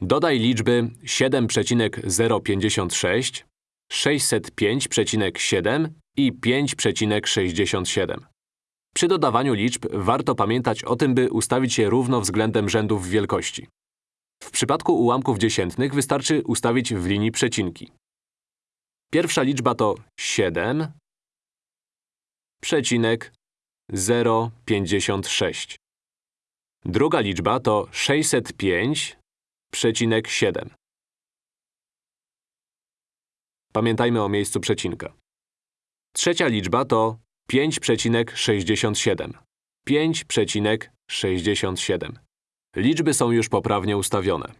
Dodaj liczby 7,056, 605,7 i 5,67. Przy dodawaniu liczb warto pamiętać o tym, by ustawić je równo względem rzędów wielkości. W przypadku ułamków dziesiętnych wystarczy ustawić w linii przecinki. Pierwsza liczba to 7, przecinek 0,56. Druga liczba to 605,7. Pamiętajmy o miejscu przecinka. Trzecia liczba to 5,67. 5,67. Liczby są już poprawnie ustawione.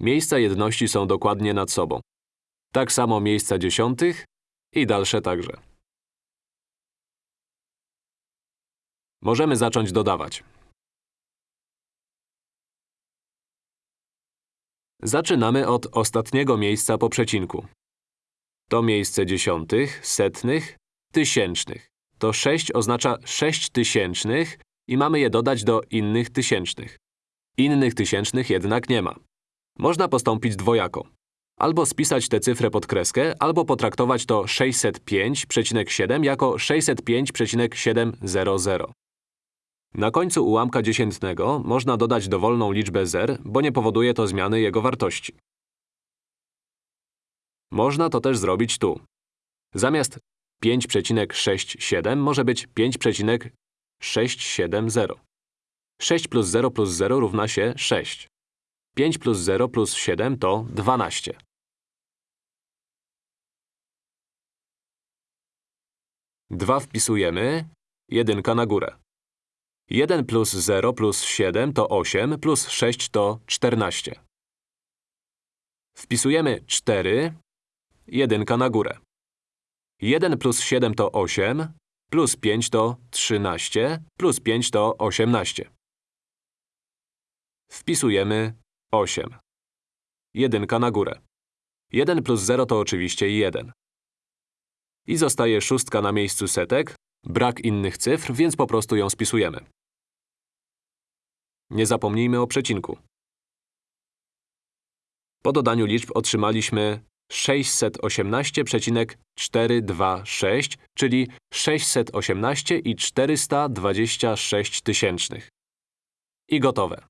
Miejsca jedności są dokładnie nad sobą. Tak samo miejsca dziesiątych i dalsze także. Możemy zacząć dodawać. Zaczynamy od ostatniego miejsca po przecinku. To miejsce dziesiątych, setnych, tysięcznych. To 6 oznacza 6 tysięcznych i mamy je dodać do innych tysięcznych. Innych tysięcznych jednak nie ma. Można postąpić dwojako. Albo spisać tę cyfrę pod kreskę, albo potraktować to 605,7 jako 605,700. Na końcu ułamka dziesiętnego można dodać dowolną liczbę zer, bo nie powoduje to zmiany jego wartości. Można to też zrobić tu. Zamiast 5,67 może być 5,670. 6 plus 0 plus 0 równa się 6. 5 plus 0 plus 7 to 12. Dwa wpisujemy, jedynka na górę. 1 plus 0 plus 7 to 8, plus 6 to 14. Wpisujemy 4, jedynka na górę. 1 plus 7 to 8, plus 5 to 13, plus 5 to 18. Wpisujemy 8. Jedynka na górę. 1 plus 0 to oczywiście 1. I zostaje szóstka na miejscu setek, brak innych cyfr, więc po prostu ją spisujemy. Nie zapomnijmy o przecinku. Po dodaniu liczb otrzymaliśmy 618,426, czyli 618 i 426 tysięcznych. I gotowe.